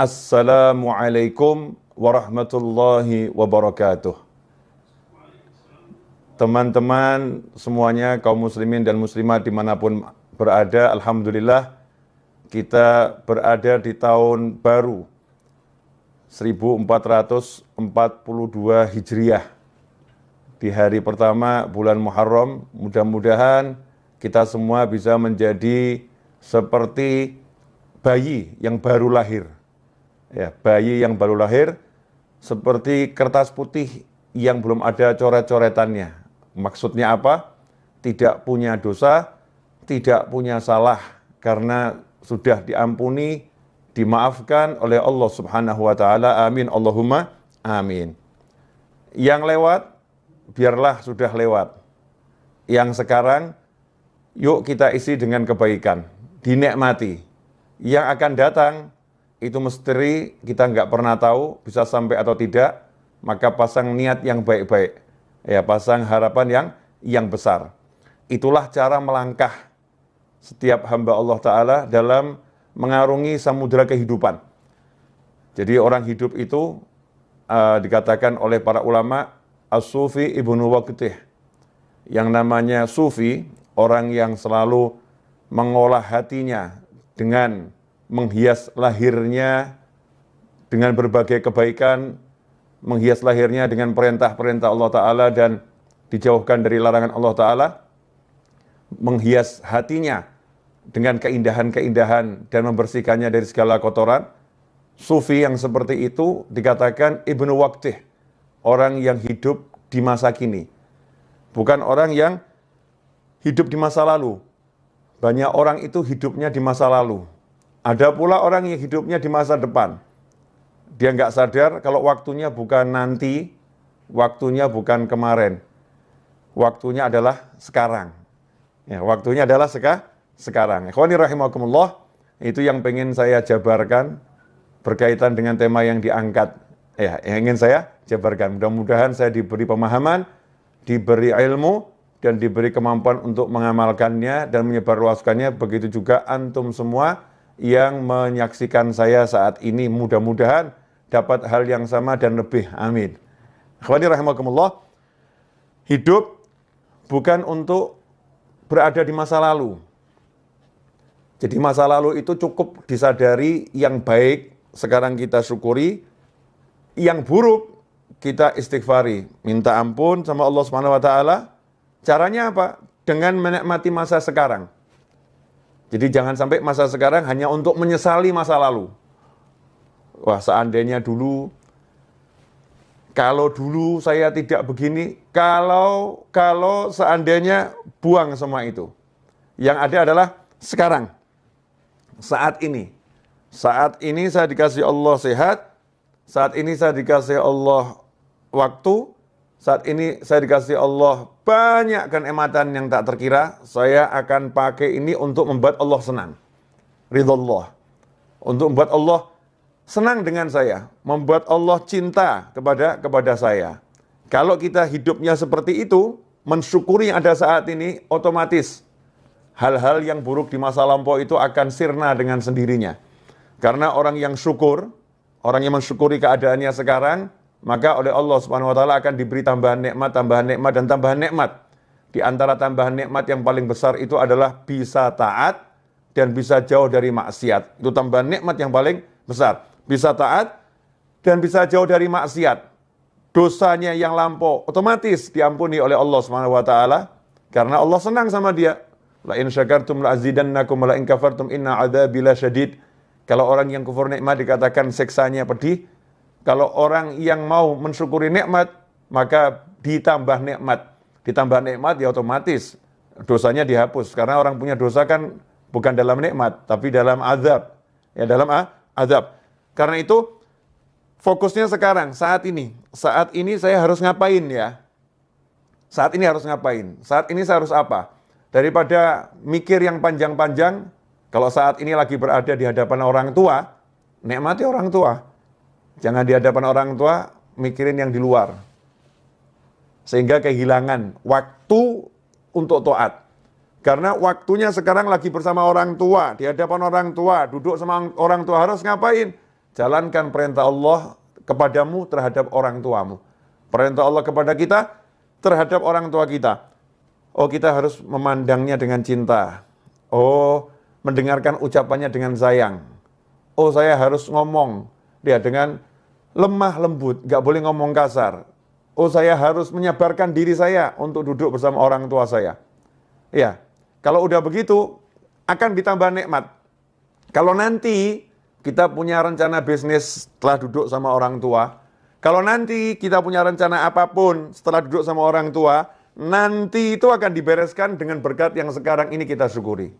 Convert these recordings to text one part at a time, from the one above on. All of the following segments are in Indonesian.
Assalamualaikum warahmatullahi wabarakatuh. Teman-teman semuanya, kaum muslimin dan muslimat di mana pun berada, Alhamdulillah kita berada di tahun baru 1442 Hijriah. Di hari pertama bulan Muharram, mudah-mudahan kita semua bisa menjadi seperti bayi yang baru lahir ya, bayi yang baru lahir seperti kertas putih yang belum ada coret-coretannya. Maksudnya apa? Tidak punya dosa, tidak punya salah karena sudah diampuni, dimaafkan oleh Allah Subhanahu wa taala. Amin Allahumma amin. Yang lewat biarlah sudah lewat. Yang sekarang yuk kita isi dengan kebaikan, dinikmati. Yang akan datang itu misteri kita nggak pernah tahu bisa sampai atau tidak, maka pasang niat yang baik-baik. Ya, pasang harapan yang yang besar. Itulah cara melangkah setiap hamba Allah Ta'ala dalam mengarungi samudera kehidupan. Jadi orang hidup itu uh, dikatakan oleh para ulama As-Sufi Ibnu Waqtih. Yang namanya Sufi, orang yang selalu mengolah hatinya dengan menghias lahirnya dengan berbagai kebaikan, menghias lahirnya dengan perintah-perintah Allah Ta'ala dan dijauhkan dari larangan Allah Ta'ala, menghias hatinya dengan keindahan-keindahan dan membersihkannya dari segala kotoran, Sufi yang seperti itu dikatakan Ibnu Waqtih, orang yang hidup di masa kini. Bukan orang yang hidup di masa lalu. Banyak orang itu hidupnya di masa lalu. Ada pula orang yang hidupnya di masa depan. Dia nggak sadar kalau waktunya bukan nanti, waktunya bukan kemarin. Waktunya adalah sekarang. Ya, waktunya adalah seka, sekarang. Ikhwani rahimakumullah, itu yang pengen saya jabarkan berkaitan dengan tema yang diangkat. Ya, yang ingin saya jabarkan. Mudah-mudahan saya diberi pemahaman, diberi ilmu, dan diberi kemampuan untuk mengamalkannya dan menyebarluaskannya. Begitu juga antum semua yang menyaksikan saya saat ini mudah-mudahan dapat hal yang sama dan lebih. Amin. Akhwani rahimakumullah. Hidup bukan untuk berada di masa lalu. Jadi masa lalu itu cukup disadari yang baik sekarang kita syukuri, yang buruk kita istighfari, minta ampun sama Allah Subhanahu wa taala. Caranya apa? Dengan menikmati masa sekarang. Jadi jangan sampai masa sekarang hanya untuk menyesali masa lalu. Wah, seandainya dulu kalau dulu saya tidak begini, kalau kalau seandainya buang semua itu. Yang ada adalah sekarang. Saat ini. Saat ini saya dikasih Allah sehat, saat ini saya dikasih Allah waktu, saat ini saya dikasih Allah banyak kenikmatan yang tak terkira, saya akan pakai ini untuk membuat Allah senang. Ridho Allah. Untuk membuat Allah senang dengan saya, membuat Allah cinta kepada kepada saya. Kalau kita hidupnya seperti itu, mensyukuri ada saat ini, otomatis hal-hal yang buruk di masa lampau itu akan sirna dengan sendirinya. Karena orang yang syukur, orang yang mensyukuri keadaannya sekarang, maka oleh Allah Subhanahu wa taala akan diberi tambahan nikmat, tambahan nikmat dan tambahan nikmat. Di antara tambahan nikmat yang paling besar itu adalah bisa taat dan bisa jauh dari maksiat. Itu tambahan nikmat yang paling besar. Bisa taat dan bisa jauh dari maksiat. Dosanya yang lampau otomatis diampuni oleh Allah Subhanahu wa taala karena Allah senang sama dia. La in syakartum la azidannakum la in kafartum inna adzabi syadid. Kalau orang yang kufur nikmat dikatakan seksanya pedih, kalau orang yang mau mensyukuri nikmat, maka ditambah nikmat. Ditambah nikmat ya otomatis dosanya dihapus. Karena orang punya dosa kan bukan dalam nikmat, tapi dalam azab. Ya dalam ah, azab. Karena itu fokusnya sekarang, saat ini. Saat ini saya harus ngapain ya? Saat ini harus ngapain? Saat ini saya harus apa? Daripada mikir yang panjang-panjang, kalau saat ini lagi berada di hadapan orang tua, nikmati orang tua. Jangan di hadapan orang tua mikirin yang di luar. Sehingga kehilangan waktu untuk toat. Karena waktunya sekarang lagi bersama orang tua, di hadapan orang tua, duduk sama orang tua harus ngapain? jalankan perintah Allah kepadamu terhadap orang tuamu. Perintah Allah kepada kita terhadap orang tua kita. Oh, kita harus memandangnya dengan cinta. Oh, mendengarkan ucapannya dengan sayang. Oh, saya harus ngomong dia dengan lemah lembut, nggak boleh ngomong kasar. Oh, saya harus menyabarkan diri saya untuk duduk bersama orang tua saya. Ya, kalau udah begitu akan ditambah nikmat. Kalau nanti kita punya rencana bisnis setelah duduk sama orang tua, kalau nanti kita punya rencana apa pun setelah duduk sama orang tua, nanti itu akan dibereskan dengan berkat yang sekarang ini kita syukuri.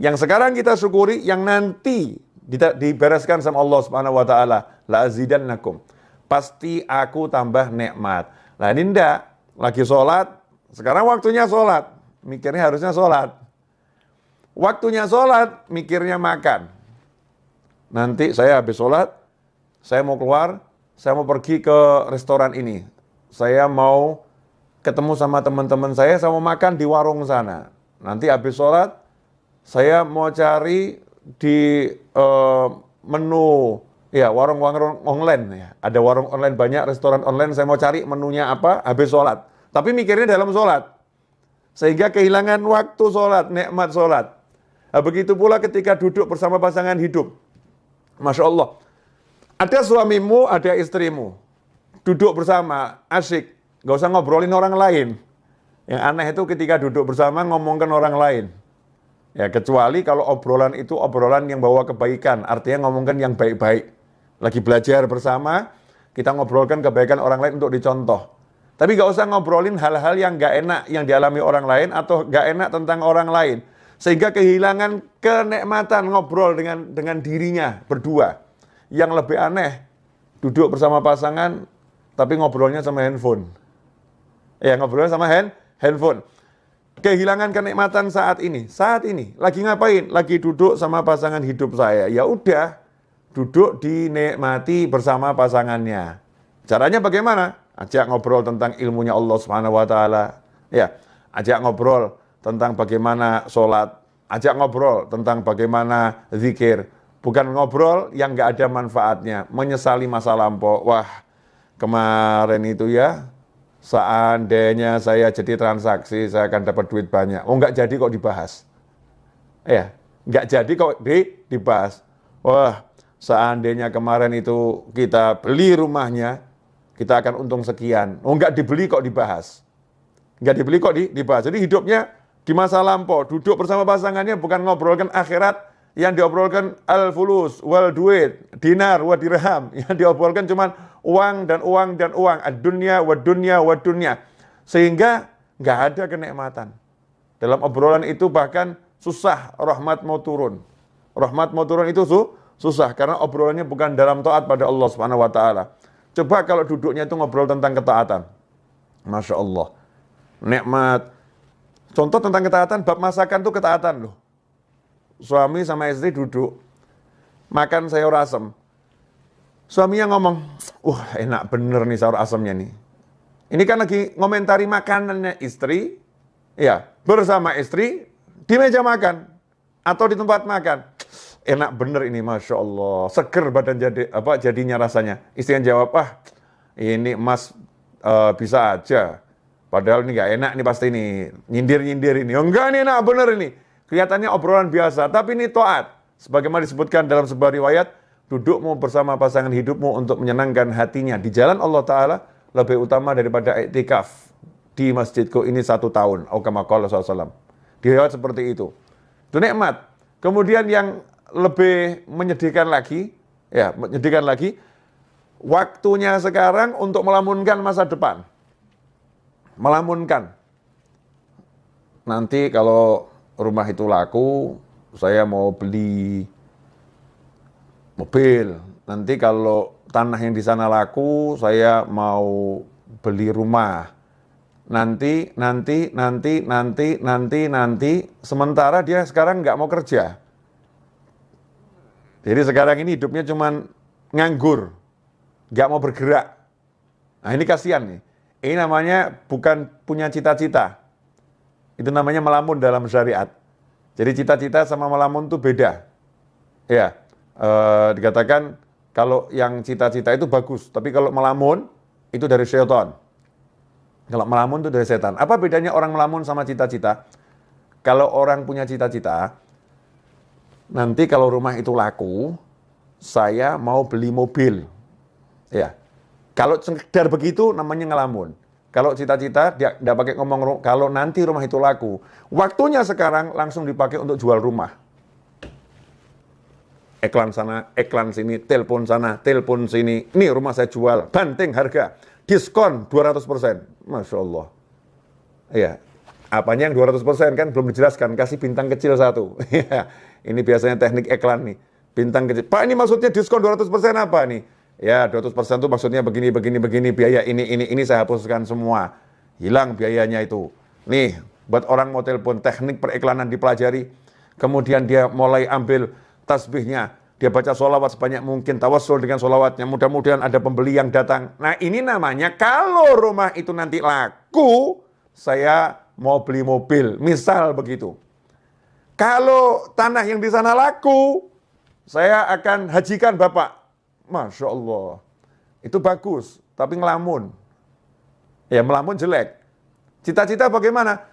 Yang sekarang kita syukuri, yang nanti dibereskan sama Allah Subhanahu wa taala, la azidannakum. Pasti aku tambah nikmat. Nah, ini ndak lagi sholat, sekarang waktunya sholat. Mikirnya harusnya sholat. Waktunya sholat, mikirnya makan. Nanti saya habis sholat, saya mau keluar, saya mau pergi ke restoran ini. Saya mau ketemu sama teman-teman saya, saya mau makan di warung sana. Nanti habis sholat, saya mau cari di uh, menu ya warung-warung online ya. Ada warung online banyak, restoran online. Saya mau cari menunya apa habis sholat. Tapi mikirnya dalam sholat. Sehingga kehilangan waktu sholat, nikmat sholat. Nah, begitu pula ketika duduk bersama pasangan hidup. Masya Allah. Ada suamimu, ada istrimu. Duduk bersama, asik. Gak usah ngobrolin orang lain. Yang aneh itu ketika duduk bersama ngomongkan orang lain. Ya, kecuali kalau obrolan itu obrolan yang bawa kebaikan, artinya ngomongkan yang baik-baik. Lagi belajar bersama, kita ngobrolkan kebaikan orang lain untuk dicontoh. Tapi gak usah ngobrolin hal-hal yang gak enak yang dialami orang lain atau gak enak tentang orang lain. Sehingga kehilangan kenikmatan ngobrol dengan dengan dirinya berdua. Yang lebih aneh, duduk bersama pasangan tapi ngobrolnya sama handphone. Ya, ngobrolnya sama hand, handphone kehilangan kenikmatan saat ini. Saat ini lagi ngapain? Lagi duduk sama pasangan hidup saya. Ya udah, duduk dinikmati bersama pasangannya. Caranya bagaimana? Ajak ngobrol tentang ilmunya Allah Subhanahu wa taala. Ya, ajak ngobrol tentang bagaimana sholat, ajak ngobrol tentang bagaimana zikir. Bukan ngobrol yang nggak ada manfaatnya, menyesali masa lampau. Wah, kemarin itu ya, seandainya saya jadi transaksi, saya akan dapat duit banyak. Oh, nggak jadi kok dibahas. Ya, nggak jadi kok di, dibahas. Wah, seandainya kemarin itu kita beli rumahnya, kita akan untung sekian. Oh, nggak dibeli kok dibahas. Nggak dibeli kok di, dibahas. Jadi hidupnya di masa lampau, duduk bersama pasangannya bukan ngobrolkan akhirat, yang diobrolkan al-fulus, wal duit, dinar, wa dirham. Yang diobrolkan cuma uang dan uang dan uang. Ad-dunya, wa dunya, wa dunya. Sehingga nggak ada kenikmatan. Dalam obrolan itu bahkan susah rahmat mau turun. Rahmat mau turun itu su susah karena obrolannya bukan dalam taat pada Allah Subhanahu wa taala. Coba kalau duduknya itu ngobrol tentang ketaatan. Masya Allah. Nikmat. Contoh tentang ketaatan, bab masakan itu ketaatan loh suami sama istri duduk makan sayur asem. Suaminya ngomong, wah enak bener nih sayur asemnya nih. Ini kan lagi ngomentari makanannya istri, ya bersama istri di meja makan atau di tempat makan. Enak bener ini, masya Allah, seger badan jadi apa jadinya rasanya. Istri yang jawab, ah ini mas uh, bisa aja. Padahal ini nggak enak nih pasti ini nyindir nyindir ini. Oh, enggak nih enak bener ini. Kelihatannya obrolan biasa, tapi ini toat. Sebagaimana disebutkan dalam sebuah riwayat, dudukmu bersama pasangan hidupmu untuk menyenangkan hatinya di jalan Allah Ta'ala lebih utama daripada iktikaf di masjidku ini satu tahun. Aukamakala SAW. Di riwayat seperti itu. Itu nikmat. Kemudian yang lebih menyedihkan lagi, ya menyedihkan lagi, waktunya sekarang untuk melamunkan masa depan. Melamunkan. Nanti kalau rumah itu laku, saya mau beli mobil. Nanti kalau tanah yang di sana laku, saya mau beli rumah. Nanti, nanti, nanti, nanti, nanti, nanti. Sementara dia sekarang nggak mau kerja. Jadi sekarang ini hidupnya cuma nganggur, nggak mau bergerak. Nah ini kasihan nih. Ini namanya bukan punya cita-cita, itu namanya melamun dalam syariat. Jadi cita-cita sama melamun itu beda. Ya, e, dikatakan Kalau yang cita-cita itu bagus, tapi kalau melamun itu dari syaitan. Kalau melamun itu dari setan. Apa bedanya orang melamun sama cita-cita? Kalau orang punya cita-cita, nanti kalau rumah itu laku, saya mau beli mobil. Ya. Kalau sekedar begitu namanya ngelamun. Kalau cita-cita dia tidak pakai ngomong kalau nanti rumah itu laku. Waktunya sekarang langsung dipakai untuk jual rumah iklan sana, iklan sini, telepon sana, telepon sini. Ini rumah saya jual, banting harga, diskon 200%. Masya Allah. Iya, apanya yang 200% kan belum dijelaskan, kasih bintang kecil satu. Iya, ini biasanya teknik iklan nih. Bintang kecil. Pak ini maksudnya diskon 200% apa nih? Ya 200% itu maksudnya begini, begini, begini, biaya ini, ini, ini saya hapuskan semua. Hilang biayanya itu. Nih, buat orang mau telepon, teknik periklanan dipelajari. Kemudian dia mulai ambil tasbihnya, dia baca sholawat sebanyak mungkin, tawassul dengan sholawatnya, mudah-mudahan ada pembeli yang datang. Nah ini namanya kalau rumah itu nanti laku, saya mau beli mobil, misal begitu. Kalau tanah yang di sana laku, saya akan hajikan Bapak. Masya Allah. Itu bagus, tapi ngelamun. Ya melamun jelek. Cita-cita bagaimana?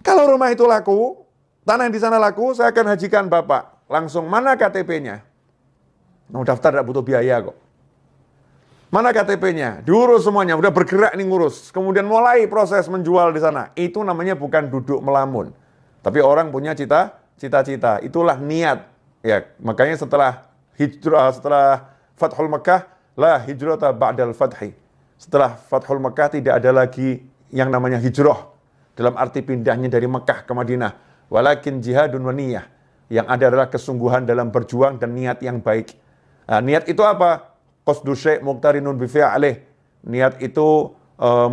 Kalau rumah itu laku, tanah yang di sana laku, saya akan hajikan Bapak langsung mana KTP-nya? Mau daftar tidak butuh biaya kok. Mana KTP-nya? Diurus semuanya, udah bergerak nih ngurus. Kemudian mulai proses menjual di sana. Itu namanya bukan duduk melamun. Tapi orang punya cita, cita-cita. Itulah niat. Ya, makanya setelah hijrah, setelah Fathul Mekah, lah hijrah ba'dal fathi. Setelah Fathul Mekah tidak ada lagi yang namanya hijrah. Dalam arti pindahnya dari Mekah ke Madinah. Walakin jihadun wa niyah yang ada adalah kesungguhan dalam berjuang dan niat yang baik. Nah, niat itu apa? Qasdu syai' muqtarinun bifi'alih. Niat itu uh,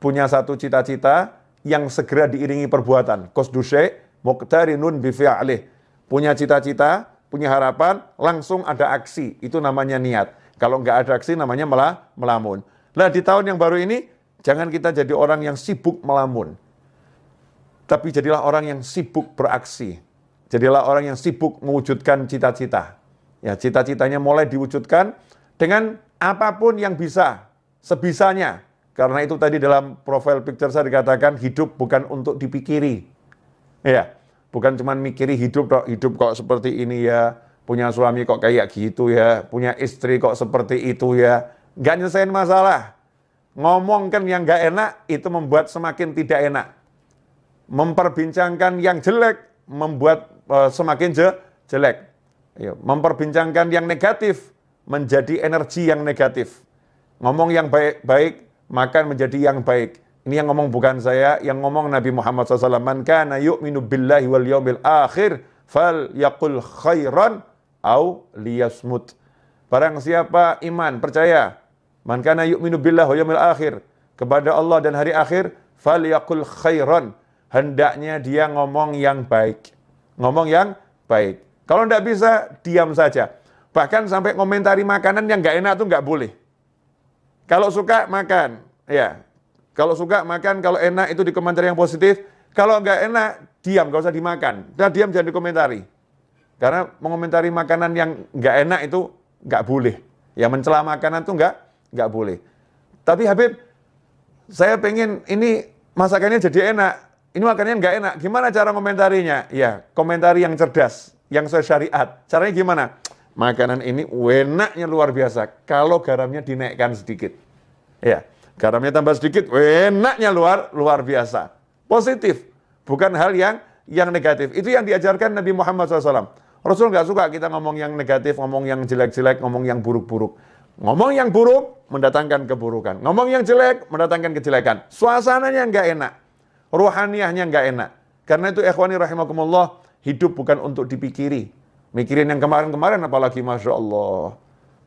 punya satu cita-cita yang segera diiringi perbuatan. Qasdu syai' muqtarinun bifi'alih. Punya cita-cita, punya harapan, langsung ada aksi. Itu namanya niat. Kalau nggak ada aksi namanya malah melamun. Nah di tahun yang baru ini, jangan kita jadi orang yang sibuk melamun. Tapi jadilah orang yang sibuk beraksi Jadilah orang yang sibuk mewujudkan cita-cita. Ya, cita-citanya mulai diwujudkan dengan apa pun yang bisa, sebisanya. Karena itu tadi dalam profile picture saya dikatakan hidup bukan untuk dipikiri. Ya, bukan cuma mikiri hidup kok, hidup kok seperti ini ya, punya suami kok kayak gitu ya, punya istri kok seperti itu ya. Gak nyelesain masalah. Ngomong kan yang gak enak, itu membuat semakin tidak enak. Memperbincangkan yang jelek, membuat semakin je, jelek. Ya, memperbincangkan yang negatif menjadi energi yang negatif. Ngomong yang baik-baik, maka menjadi yang baik. Ini yang ngomong bukan saya, yang ngomong Nabi Muhammad SAW. Man kana yu'minu billahi wal yawmil akhir, fal yakul khairan au liyasmut. Barang siapa iman, percaya, man kana yu'minu billahi wal yawmil akhir, kepada Allah dan hari akhir, fal yakul khairan. Hendaknya dia ngomong yang baik ngomong yang baik. Kalau tidak bisa, diam saja. Bahkan sampai komentari makanan yang nggak enak itu nggak boleh. Kalau suka, makan. Ya, kalau suka, makan. Kalau enak, itu dikomentari yang positif. Kalau nggak enak, diam, nggak usah dimakan. Dan diam, jangan dikomentari. Karena mengomentari makanan yang nggak enak itu nggak boleh. Ya mencela makanan itu nggak nggak boleh. Tapi Habib, saya pengen ini masakannya jadi enak. Ini makannya nggak enak. Gimana cara komentarinya? Ya, komentari yang cerdas, yang sesuai syariat. Caranya gimana? Makanan ini enaknya luar biasa. Kalau garamnya dinaikkan sedikit. Ya, garamnya tambah sedikit, enaknya luar luar biasa. Positif, bukan hal yang yang negatif. Itu yang diajarkan Nabi Muhammad SAW. Rasul nggak suka kita ngomong yang negatif, ngomong yang jelek-jelek, ngomong yang buruk-buruk. Ngomong yang buruk mendatangkan keburukan. Ngomong yang jelek mendatangkan kejelekan. Suasananya nggak enak rohaniahnya nggak enak. Karena itu ikhwani rahimakumullah, hidup bukan untuk dipikiri. Mikirin yang kemarin-kemarin apalagi Masya Allah.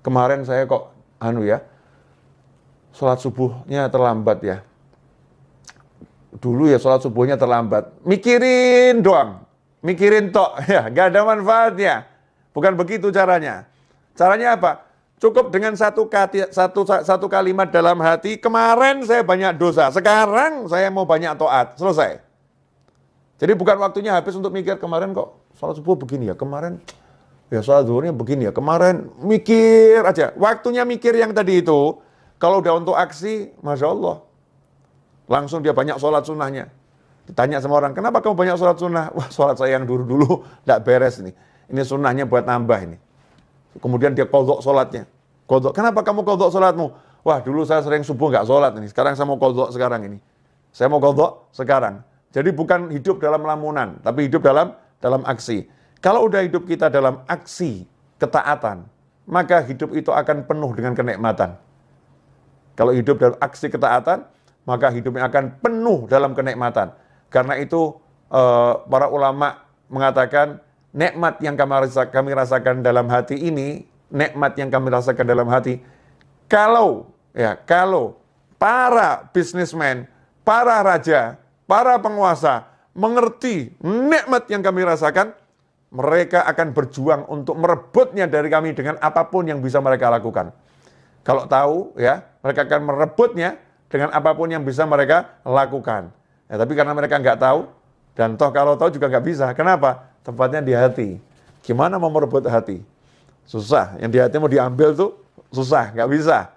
Kemarin saya kok, anu ya, sholat subuhnya terlambat ya. Dulu ya sholat subuhnya terlambat. Mikirin doang. Mikirin tok, ya, nggak ada manfaatnya. Bukan begitu caranya. Caranya apa? Cukup dengan satu, satu, satu kalimat dalam hati, kemarin saya banyak dosa, sekarang saya mau banyak toat, selesai. Jadi bukan waktunya habis untuk mikir kemarin kok sholat subuh begini ya, kemarin Ya sholat zuhurnya begini ya, kemarin mikir aja. Waktunya mikir yang tadi itu, kalau udah untuk aksi, Masya Allah. Langsung dia banyak sholat sunnahnya. Ditanya sama orang, kenapa kamu banyak sholat sunnah? Wah sholat saya yang dulu-dulu tidak beres nih. Ini sunnahnya buat nambah ini. Kemudian dia kodok sholatnya. Kodok, kenapa kamu kodok sholatmu? Wah dulu saya sering subuh nggak sholat ini, sekarang saya mau kodok sekarang ini. Saya mau kodok sekarang. Jadi bukan hidup dalam lamunan, tapi hidup dalam dalam aksi. Kalau udah hidup kita dalam aksi ketaatan, maka hidup itu akan penuh dengan kenikmatan. Kalau hidup dalam aksi ketaatan, maka hidupnya akan penuh dalam kenikmatan. Karena itu eh, para ulama mengatakan nikmat yang kami rasakan dalam hati ini, nikmat yang kami rasakan dalam hati, kalau ya kalau para bisnismen, para raja, para penguasa mengerti nikmat yang kami rasakan, mereka akan berjuang untuk merebutnya dari kami dengan apa pun yang bisa mereka lakukan. Kalau tahu ya, mereka akan merebutnya dengan apa pun yang bisa mereka lakukan. Ya, tapi karena mereka nggak tahu, dan toh kalau tahu juga nggak bisa. Kenapa? Tempatnya di hati. Gimana mau merebut hati? Susah. Yang di hati mau diambil tuh susah, nggak bisa.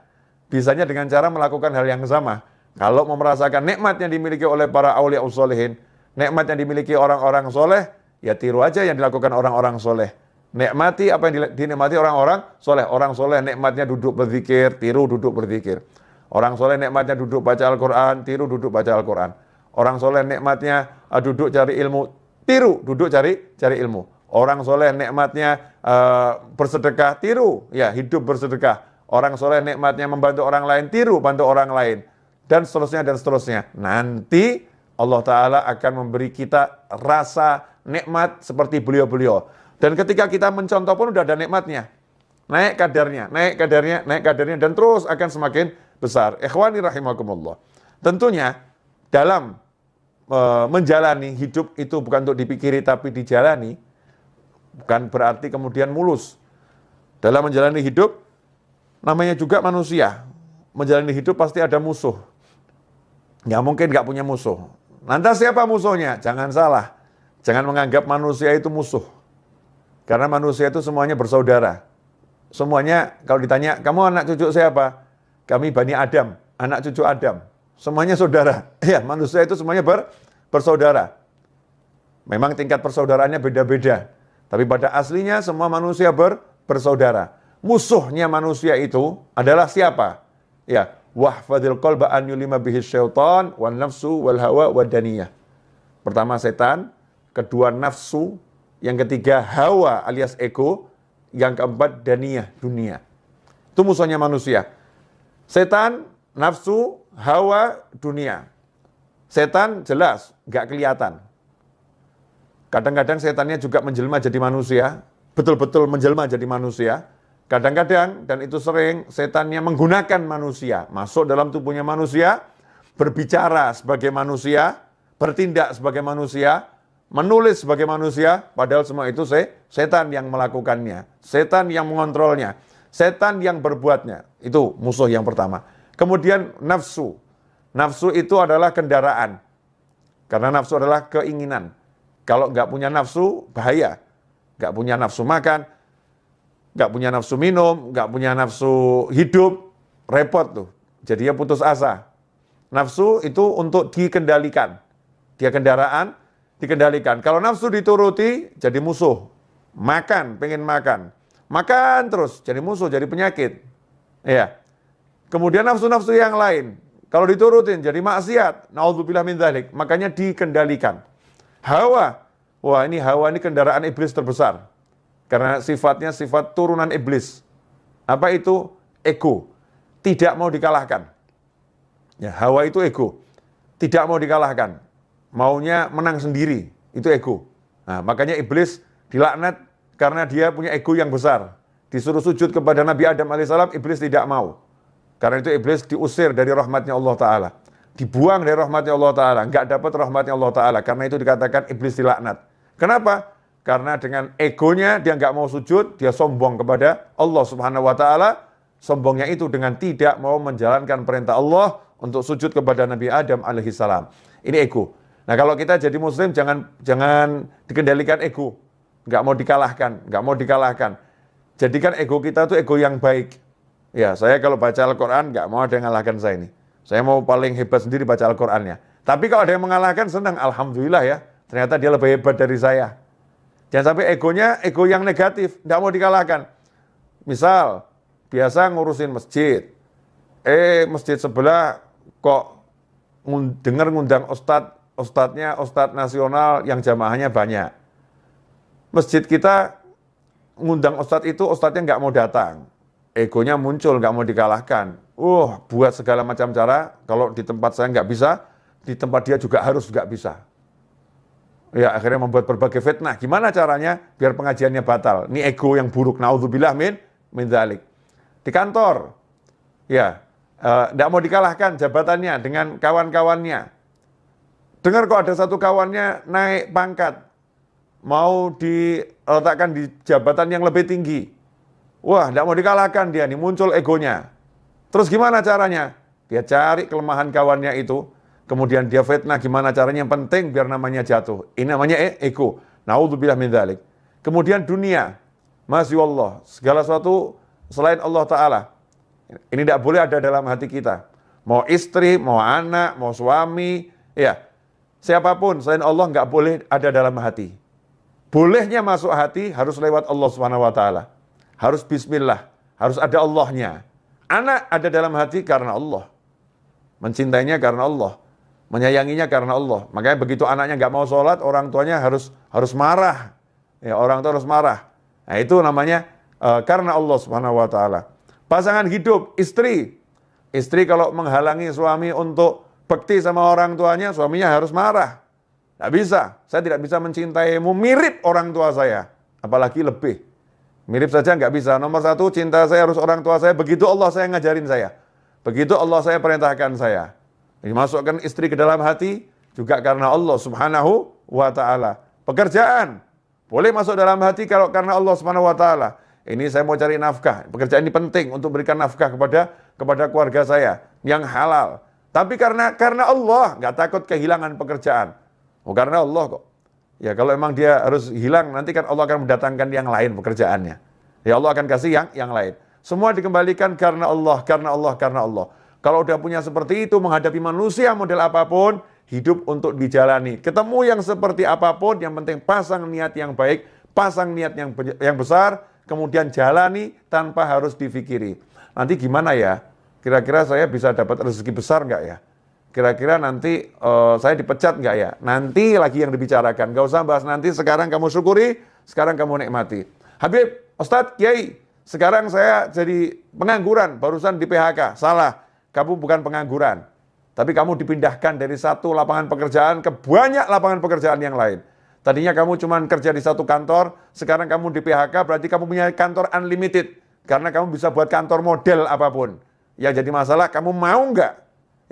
Bisanya dengan cara melakukan hal yang sama. Kalau mau merasakan nikmat yang dimiliki oleh para awliya usolehin, nikmat yang dimiliki orang-orang soleh, ya tiru aja yang dilakukan orang-orang soleh. Nikmati apa yang dinikmati orang-orang soleh. Orang soleh nikmatnya duduk berzikir, tiru duduk berzikir. Orang soleh nikmatnya duduk baca Al-Quran, tiru duduk baca Al-Quran. Orang soleh nikmatnya uh, duduk cari ilmu, tiru duduk cari cari ilmu. Orang soleh nikmatnya uh, bersedekah, tiru ya hidup bersedekah. Orang soleh nikmatnya membantu orang lain, tiru bantu orang lain. Dan seterusnya dan seterusnya. Nanti Allah Ta'ala akan memberi kita rasa nikmat seperti beliau-beliau. Dan ketika kita mencontoh pun udah ada nikmatnya. Naik kadarnya, naik kadarnya, naik kadarnya, dan terus akan semakin besar. Ikhwani rahimakumullah. Tentunya dalam menjalani hidup itu bukan untuk dipikiri tapi dijalani, bukan berarti kemudian mulus. Dalam menjalani hidup, namanya juga manusia. Menjalani hidup pasti ada musuh. Nggak mungkin nggak punya musuh. Lantas siapa musuhnya? Jangan salah. Jangan menganggap manusia itu musuh. Karena manusia itu semuanya bersaudara. Semuanya kalau ditanya, kamu anak cucu siapa? Kami Bani Adam, anak cucu Adam. Semuanya saudara. Ya, manusia itu semuanya ber, bersaudara. Memang tingkat persaudaraannya beda-beda. Tapi pada aslinya semua manusia ber, bersaudara. Musuhnya manusia itu adalah siapa? Ya, wahfadil qalba an yulima bihi syaitan wan nafsu wal hawa. Pertama setan, kedua nafsu, yang ketiga hawa alias ego, yang keempat daniyah, dunia. Itu musuhnya manusia. Setan, nafsu, hawa, dunia. Setan jelas, nggak kelihatan. Kadang-kadang setannya juga menjelma jadi manusia, betul-betul menjelma jadi manusia, Kadang-kadang, dan itu sering, setannya menggunakan manusia, masuk dalam tubuhnya manusia, berbicara sebagai manusia, bertindak sebagai manusia, menulis sebagai manusia, padahal semua itu se setan yang melakukannya, setan yang mengontrolnya, setan yang berbuatnya. Itu musuh yang pertama. Kemudian nafsu. Nafsu itu adalah kendaraan. Karena nafsu adalah keinginan. Kalau nggak punya nafsu, bahaya. Nggak punya nafsu makan, nggak punya nafsu minum, nggak punya nafsu hidup, repot tuh. Jadi dia putus asa. Nafsu itu untuk dikendalikan. Dia kendaraan, dikendalikan. Kalau nafsu dituruti, jadi musuh. Makan, pengen makan. Makan terus, jadi musuh, jadi penyakit. Iya. Kemudian nafsu-nafsu yang lain, kalau diturutin jadi maksiat. Naudzubillah min dzalik. Makanya dikendalikan. Hawa. Wah, ini hawa ini kendaraan iblis terbesar. Karena sifatnya sifat turunan iblis. Apa itu? Ego. Tidak mau dikalahkan. Ya, Hawa itu ego. Tidak mau dikalahkan. Maunya menang sendiri. Itu ego. Nah, makanya iblis dilaknat karena dia punya ego yang besar. Disuruh sujud kepada Nabi Adam alaihissalam, iblis tidak mau. Karena itu iblis diusir dari rahmatnya Allah Ta'ala. Dibuang dari rahmatnya Allah Ta'ala. Nggak dapat rahmatnya Allah Ta'ala. Karena itu dikatakan iblis dilaknat. Kenapa? Karena dengan egonya dia nggak mau sujud, dia sombong kepada Allah Subhanahu wa taala. Sombongnya itu dengan tidak mau menjalankan perintah Allah untuk sujud kepada Nabi Adam alaihissalam. Ini ego. Nah, kalau kita jadi muslim jangan jangan dikendalikan ego. nggak mau dikalahkan, nggak mau dikalahkan. Jadikan ego kita tuh ego yang baik. Ya, saya kalau baca Al-Quran nggak mau ada yang mengalahkan saya ini. Saya mau paling hebat sendiri baca Al-Qurannya. Tapi kalau ada yang mengalahkan senang, Alhamdulillah ya. Ternyata dia lebih hebat dari saya. Jangan sampai egonya ego yang negatif, nggak mau dikalahkan. Misal, biasa ngurusin masjid. Eh, masjid sebelah kok dengar ngundang ustadz, ustadznya ustadz nasional yang jamaahnya banyak. Masjid kita ngundang ustadz itu ustadznya nggak mau datang. Egonya muncul, nggak mau dikalahkan. Uh, buat segala macam cara, kalau di tempat saya nggak bisa, di tempat dia juga harus nggak bisa. Ya, akhirnya membuat berbagai fitnah. Gimana caranya biar pengajiannya batal? Ini ego yang buruk. Naudzubillah min min dalik. Di kantor, ya, tidak uh, mau dikalahkan jabatannya dengan kawan-kawannya. Dengar kok ada satu kawannya naik pangkat, mau diletakkan di jabatan yang lebih tinggi. Wah, tidak mau dikalahkan dia, nih muncul egonya. Terus gimana caranya? Dia cari kelemahan kawannya itu, kemudian dia fitnah gimana caranya yang penting biar namanya jatuh. Ini namanya e ego. Naudzubillah min dzalik. Kemudian dunia, Masya Allah, segala sesuatu selain Allah Ta'ala. Ini tidak boleh ada dalam hati kita. Mau istri, mau anak, mau suami, ya siapa pun selain Allah nggak boleh ada dalam hati. Bolehnya masuk hati harus lewat Allah Subhanahu wa taala. Harus bismillah, harus ada Allahnya. Anak ada dalam hati karena Allah. Mencintainya karena Allah. Menyayanginya karena Allah. Makanya begitu anaknya nggak mau sholat, orang tuanya harus harus marah. Ya, orang tua harus marah. Nah, itu namanya uh, karena Allah Subhanahu wa taala. Pasangan hidup, istri. Istri kalau menghalangi suami untuk bekti sama orang tuanya, suaminya harus marah. Tidak bisa. Saya tidak bisa mencintaimu mirip orang tua saya. Apalagi lebih. Mirip saja nggak bisa. Nomor satu, cinta saya harus orang tua saya. Begitu Allah saya ngajarin saya. Begitu Allah saya perintahkan saya. Dimasukkan istri ke dalam hati juga karena Allah subhanahu wa ta'ala. Pekerjaan. Boleh masuk dalam hati kalau karena Allah subhanahu wa ta'ala. Ini saya mau cari nafkah. Pekerjaan ini penting untuk berikan nafkah kepada kepada keluarga saya yang halal. Tapi karena karena Allah nggak takut kehilangan pekerjaan. Oh karena Allah kok. Ya kalau emang dia harus hilang, nanti kan Allah akan mendatangkan yang lain pekerjaannya. Ya Allah akan kasih yang yang lain. Semua dikembalikan karena Allah, karena Allah, karena Allah. Kalau udah punya seperti itu, menghadapi manusia model apa pun, hidup untuk dijalani. Ketemu yang seperti apa pun, yang penting pasang niat yang baik, pasang niat yang yang besar, kemudian jalani tanpa harus difikiri. Nanti gimana ya? Kira-kira saya bisa dapat rezeki besar nggak ya? Kira-kira nanti uh, saya dipecat nggak ya? Nanti lagi yang dibicarakan, nggak usah bahas nanti, sekarang kamu syukuri, sekarang kamu nikmati. Habib, Ustadz, Kiai, sekarang saya jadi pengangguran, barusan di PHK, salah, kamu bukan pengangguran. Tapi kamu dipindahkan dari satu lapangan pekerjaan ke banyak lapangan pekerjaan yang lain. Tadinya kamu cuma kerja di satu kantor, sekarang kamu di PHK, berarti kamu punya kantor unlimited. Karena kamu bisa buat kantor model apa pun. Yang jadi masalah, kamu mau nggak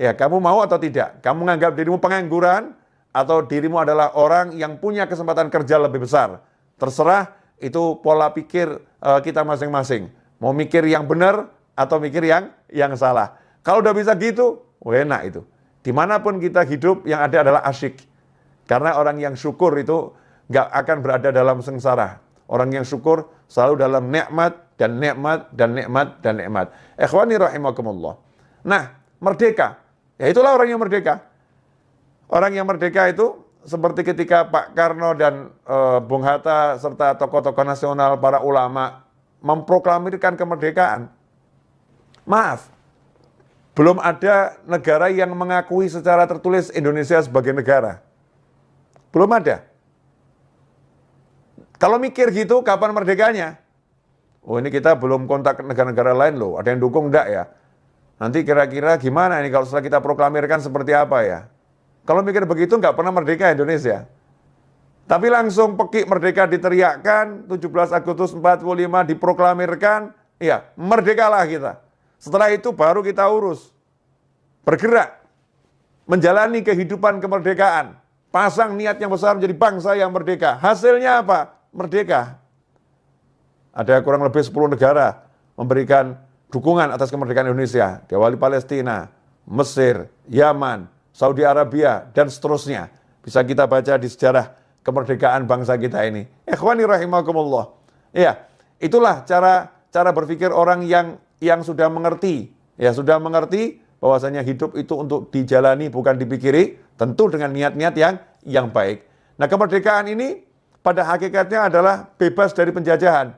Ya, kamu mau atau tidak? Kamu menganggap dirimu pengangguran atau dirimu adalah orang yang punya kesempatan kerja lebih besar? Terserah itu pola pikir uh, kita masing-masing. Mau mikir yang benar atau mikir yang yang salah. Kalau udah bisa gitu, oh enak itu. Di mana pun kita hidup yang ada adalah asyik. Karena orang yang syukur itu nggak akan berada dalam sengsara. Orang yang syukur selalu dalam nikmat dan nikmat dan nikmat dan nikmat. Ikhwani rahimakumullah. Nah, merdeka Ya itulah orang yang merdeka. Orang yang merdeka itu seperti ketika Pak Karno dan e, Bung Hatta serta tokoh-tokoh nasional, para ulama memproklamirkan kemerdekaan. Maaf, belum ada negara yang mengakui secara tertulis Indonesia sebagai negara. Belum ada. Kalau mikir gitu, kapan merdekanya? Oh ini kita belum kontak negara-negara lain loh, ada yang dukung enggak ya? Nanti kira-kira gimana ini kalau setelah kita proklamirkan seperti apa ya? Kalau mikir begitu nggak pernah merdeka Indonesia. Tapi langsung pekik merdeka diteriakkan, 17 Agustus 45 diproklamirkan, ya merdekalah kita. Setelah itu baru kita urus. Bergerak, menjalani kehidupan kemerdekaan. Pasang niat yang besar menjadi bangsa yang merdeka. Hasilnya apa? Merdeka. Ada kurang lebih 10 negara memberikan dukungan atas kemerdekaan Indonesia, diawali Palestina, Mesir, Yaman, Saudi Arabia, dan seterusnya. Bisa kita baca di sejarah kemerdekaan bangsa kita ini. Ikhwani rahimakumullah. Ya, itulah cara cara berpikir orang yang yang sudah mengerti, ya sudah mengerti bahwasanya hidup itu untuk dijalani bukan dipikiri, tentu dengan niat-niat yang yang baik. Nah, kemerdekaan ini pada hakikatnya adalah bebas dari penjajahan.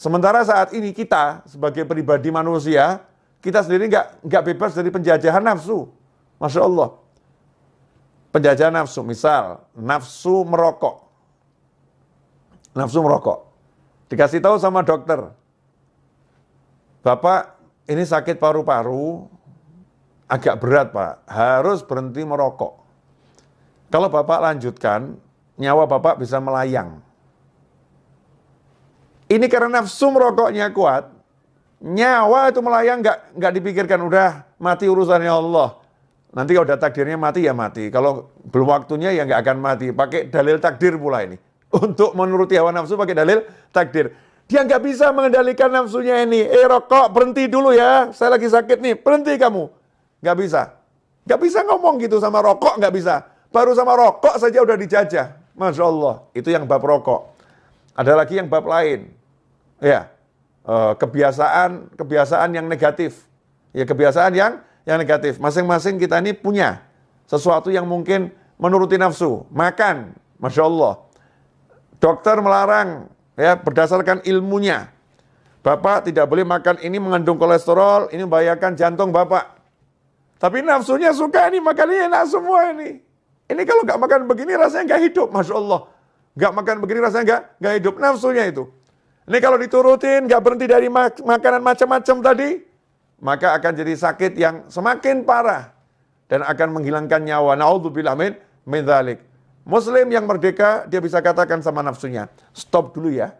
Sementara saat ini kita sebagai pribadi manusia, kita sendiri nggak nggak bebas dari penjajahan nafsu. Masya Allah. Penjajahan nafsu, misal nafsu merokok. Nafsu merokok. Dikasih tahu sama dokter, Bapak ini sakit paru-paru, agak berat Pak, harus berhenti merokok. Kalau Bapak lanjutkan, nyawa Bapak bisa melayang. Ini karena nafsu merokoknya kuat, nyawa itu melayang nggak nggak dipikirkan udah mati urusannya Allah. Nanti kalau udah takdirnya mati ya mati. Kalau belum waktunya ya nggak akan mati. Pakai dalil takdir pula ini. Untuk menuruti hawa nafsu pakai dalil takdir. Dia nggak bisa mengendalikan nafsunya ini. Eh rokok, berhenti dulu ya. Saya lagi sakit nih, berhenti kamu. Nggak bisa. Nggak bisa ngomong gitu sama rokok, nggak bisa. Baru sama rokok saja udah dijajah. Masya Allah, itu yang bab rokok. Ada lagi yang bab lain. Ya, eh, kebiasaan kebiasaan yang negatif. Ya kebiasaan yang yang negatif. Masing-masing kita ini punya sesuatu yang mungkin menuruti nafsu. Makan, Masya Allah. Dokter melarang ya berdasarkan ilmunya. Bapak tidak boleh makan ini mengandung kolesterol, ini membahayakan jantung Bapak. Tapi nafsunya suka ini makannya enak semua ini. Ini kalau nggak makan begini rasanya nggak hidup, masya Allah. Nggak makan begini rasanya nggak nggak hidup nafsunya itu. Ini kalau diturutin nggak berhenti dari mak makanan macam-macam tadi, maka akan jadi sakit yang semakin parah dan akan menghilangkan nyawa. Naudzubillah min min Muslim yang merdeka, dia bisa katakan sama nafsunya, stop dulu ya,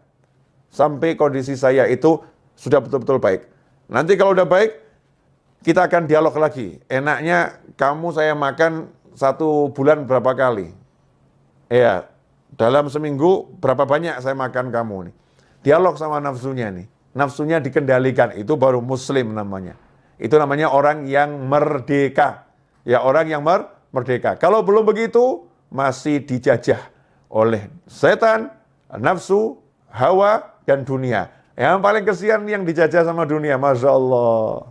sampai kondisi saya itu sudah betul-betul baik. Nanti kalau udah baik, kita akan dialog lagi. Enaknya kamu saya makan satu bulan berapa kali? Ya, dalam seminggu berapa banyak saya makan kamu nih. Dialog sama nafsunya nih. Nafsunya dikendalikan, itu baru muslim namanya. Itu namanya orang yang merdeka. Ya, orang yang mer merdeka. Kalau belum begitu, masih dijajah oleh setan, nafsu, hawa, dan dunia. Yang paling kesian yang dijajah sama dunia, Masya Allah.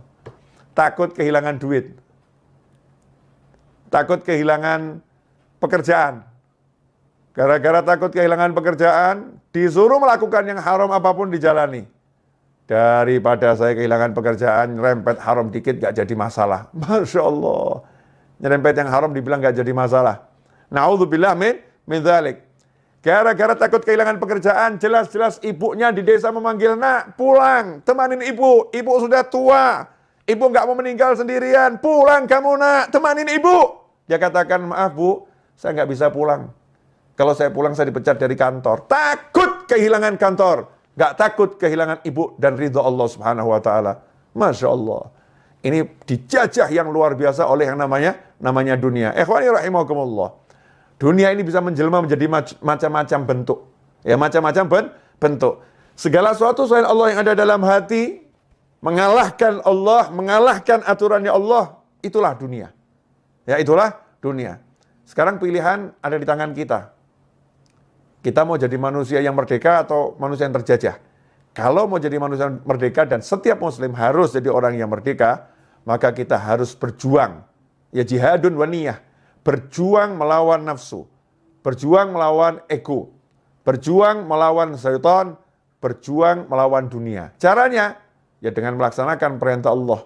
Takut kehilangan duit. Takut kehilangan pekerjaan. Gara-gara takut kehilangan pekerjaan, disuruh melakukan yang haram apa pun dijalani. Daripada saya kehilangan pekerjaan, rempet haram dikit gak jadi masalah. Masya Allah. Nyerempet yang haram dibilang gak jadi masalah. Na'udzubillah min min dzalik. Gara-gara takut kehilangan pekerjaan, jelas-jelas ibunya di desa memanggil, nak pulang, temanin ibu, ibu sudah tua, ibu nggak mau meninggal sendirian, pulang kamu nak, temanin ibu. Dia katakan, maaf bu, saya nggak bisa pulang. Kalau saya pulang saya dipecat dari kantor. Takut kehilangan kantor, nggak takut kehilangan ibu dan ridho Allah Subhanahu Wa Taala. Masya Allah. Ini dijajah yang luar biasa oleh yang namanya namanya dunia. Ikhwani rahimakumullah. Dunia ini bisa menjelma menjadi macam-macam bentuk. Ya, macam-macam ben bentuk. Segala sesuatu selain Allah yang ada dalam hati, mengalahkan Allah, mengalahkan aturannya Allah, itulah dunia. Ya, itulah dunia. Sekarang pilihan ada di tangan kita. Kita mau jadi manusia yang merdeka atau manusia yang terjajah. Kalau mau jadi manusia yang merdeka dan setiap muslim harus jadi orang yang merdeka, maka kita harus berjuang. Ya jihadun waniyah berjuang melawan nafsu, berjuang melawan ego, berjuang melawan syaitan, berjuang melawan dunia. Caranya ya dengan melaksanakan perintah Allah.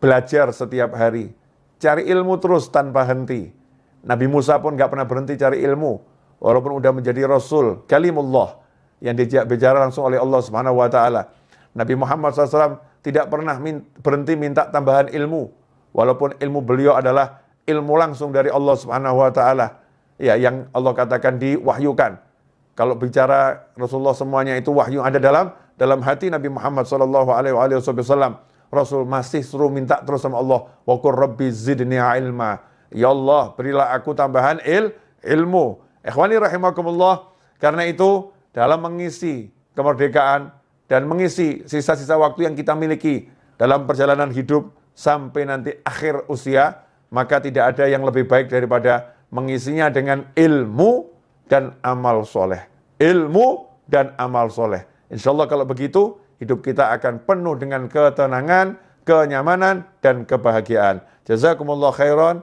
Belajar setiap hari, cari ilmu terus tanpa henti. Nabi Musa pun nggak pernah berhenti cari ilmu, walaupun udah menjadi Rasul, kalimullah yang diajak bicara langsung oleh Allah Subhanahu Wa Taala. Nabi Muhammad SAW tidak pernah berhenti minta tambahan ilmu, walaupun ilmu beliau adalah ilmu langsung dari Allah Subhanahu wa taala. Ya, yang Allah katakan diwahyukan. Kalau bicara Rasulullah semuanya itu wahyu ada dalam dalam hati Nabi Muhammad sallallahu alaihi wasallam. Rasul masih suruh minta terus sama Allah, "Wa rabbi zidni ilma." Ya Allah, berilah aku tambahan il ilmu. Ikhwani rahimakumullah, karena itu dalam mengisi kemerdekaan dan mengisi sisa-sisa waktu yang kita miliki dalam perjalanan hidup sampai nanti akhir usia, maka tidak ada yang lebih baik daripada mengisinya dengan ilmu dan amal soleh. Ilmu dan amal soleh. Insya Allah kalau begitu, hidup kita akan penuh dengan ketenangan, kenyamanan, dan kebahagiaan. Jazakumullah khairan.